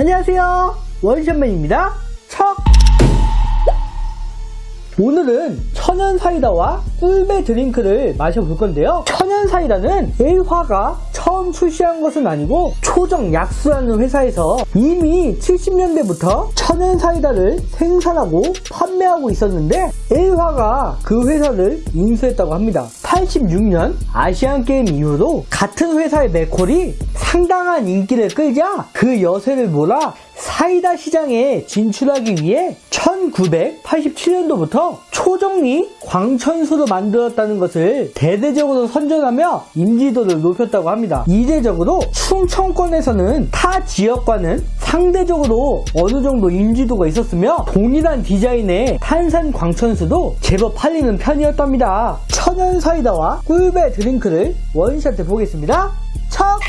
안녕하세요. 원샷맨입니다. 척! 오늘은 천연 사이다와 꿀배 드링크를 마셔볼 건데요. 천연 사이다는 일화가 처음 출시한 것은 아니고 초정 약수라는 회사에서 이미 70년대부터 천연 사이다를 생산하고 판매하고 있었는데 일화가 그 회사를 인수했다고 합니다. 86년 아시안게임 이후로 같은 회사의 맥콜이 상당한 인기를 끌자 그 여세를 몰아 사이다 시장에 진출하기 위해 1987년도부터 초정리 광천수로 만들었다는 것을 대대적으로 선전하며 인지도를 높였다고 합니다. 이례적으로 충청권에서는 타 지역과는 상대적으로 어느 정도 인지도가 있었으며 동일한 디자인의 탄산 광천수도 제법 팔리는 편이었답니다. 천연 사이다와 꿀배 드링크를 원샷해 보겠습니다. 척!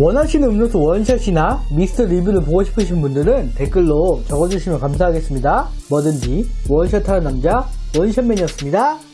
원하시는 음료수 원샷이나 미스터 리뷰를 보고 싶으신 분들은 댓글로 적어주시면 감사하겠습니다. 뭐든지 원샷하는 남자 원샷맨이었습니다.